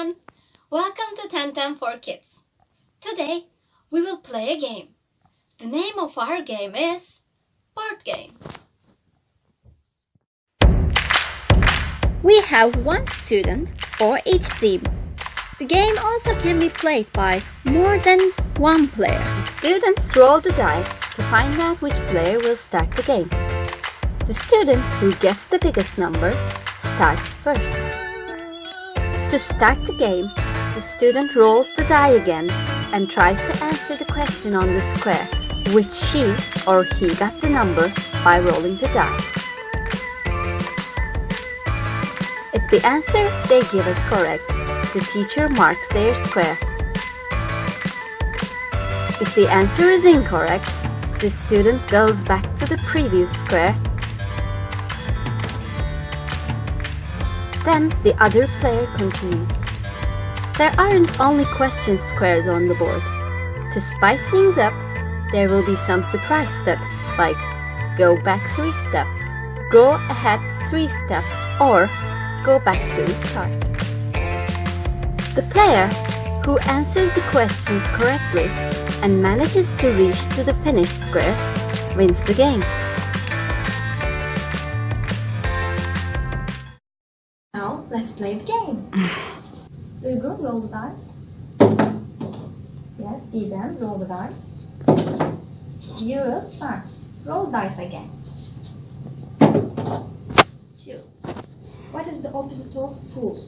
everyone! Welcome to 1010 for Kids. Today we will play a game. The name of our game is Board Game. We have one student for each team. The game also can be played by more than one player. The students roll the die to find out which player will start the game. The student who gets the biggest number starts first. To start the game, the student rolls the die again and tries to answer the question on the square, which she or he got the number by rolling the die. If the answer they give is correct, the teacher marks their square. If the answer is incorrect, the student goes back to the previous square Then the other player continues. There aren't only question squares on the board. To spice things up, there will be some surprise steps like go back three steps, go ahead three steps, or go back to the start. The player who answers the questions correctly and manages to reach to the finish square wins the game. Let's play the game. Do you go roll the dice? Yes, Didem, roll the dice. You will start. Roll dice again. Two. What is the opposite of full?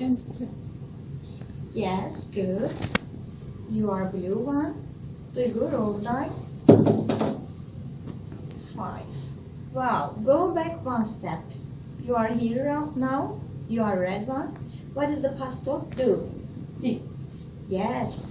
Empty. Yes, good. You are blue one. Do you go roll the dice? Five. Wow, go back one step. You are here now. You are red one. What is the past of do? Did. Yes.